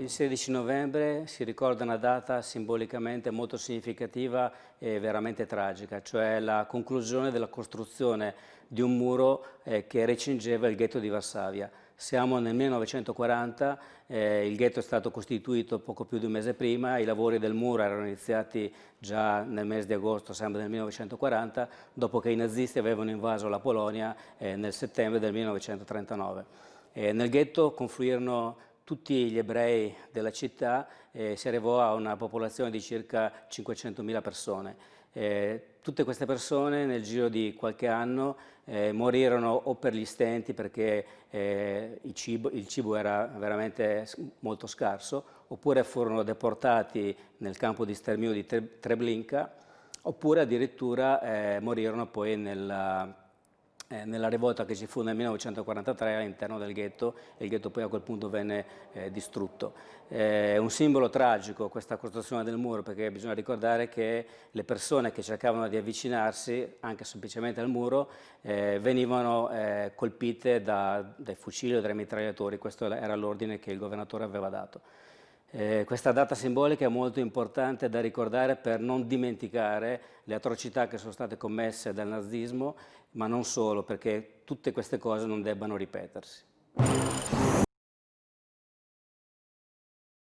Il 16 novembre si ricorda una data simbolicamente molto significativa e veramente tragica, cioè la conclusione della costruzione di un muro eh, che recingeva il ghetto di Varsavia. Siamo nel 1940, eh, il ghetto è stato costituito poco più di un mese prima, i lavori del muro erano iniziati già nel mese di agosto, sempre del 1940, dopo che i nazisti avevano invaso la Polonia eh, nel settembre del 1939. Eh, nel ghetto confluirono tutti gli ebrei della città eh, si arrivò a una popolazione di circa 500.000 persone. Eh, tutte queste persone nel giro di qualche anno eh, morirono o per gli stenti perché eh, il cibo, il, cibo, era veramente molto scarso, oppure furono deportati nel campo di sterminio di Treblinka, oppure addirittura eh, morirono poi nella, eh, nella rivolta che ci fu nel 1943 all'interno del ghetto e il ghetto poi a quel punto venne eh, distrutto. Eh, è un simbolo tragico questa costruzione del muro perché bisogna ricordare che le persone che cercavano di avvicinarsi anche semplicemente al muro eh, venivano eh, colpite da, dai fucili o dai mitragliatori, questo era l'ordine che il governatore aveva dato. Eh, questa data simbolica è molto importante da ricordare per non dimenticare le atrocità che sono state commesse dal nazismo, ma non solo, perché tutte queste cose non debbano ripetersi.